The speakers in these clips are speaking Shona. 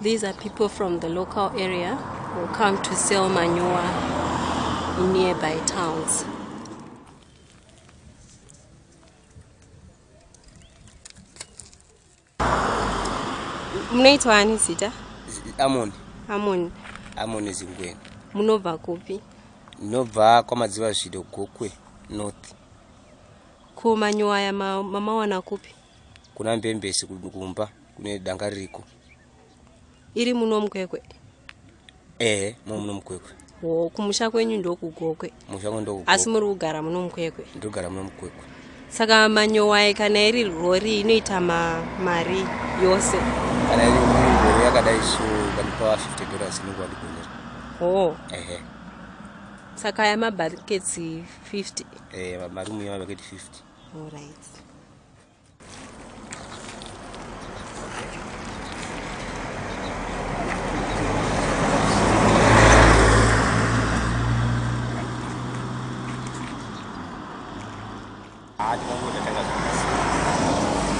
These are people from the local area who come to sell manure in nearby towns. Mnaitwa ani sita? amoni amoni amoni zingwena munobva kupi? Ndinobva kwamadziva zvido gokwe north. Ko manyuwa aya ma- mamawana kupi? Kuna mbembesi kumba kune danga ririko iri muno mukwekwe ehe mo muno mukwekwe o kumusha kwenyu ndokugokwe. Mushango ndo asi muri kugara muno mukwekwe ndogara muno mukwekwe saka manyowa kana iri rori inoita ma, mari yose? Kana iri ngoro yakadai so kanipa 50 dollars inenge wandigonera o ehe. Saka aya mabhaketsi 50 eh marumu yamabaketi 50 alright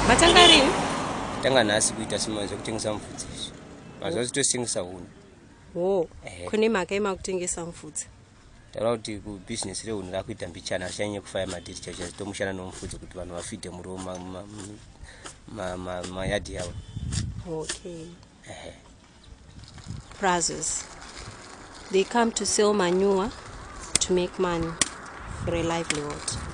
matanga rini? Tanga nhasi kuita sima zvekutengesa mufudzi izvi mazuva totosengesa huni o Ehe. kune mhaka yemakutengesa mufudzi taura kuti kubhizinesi rehuni rakuita mbichana achanyanye kufaya madhiri chacho achitomushana nomufudzi kuti vanhu vafidhe muriwo mayadhi ma, ma, ma, mayadhi yavo okay. Ehe brothers they come to sell manure to make money for a livelihood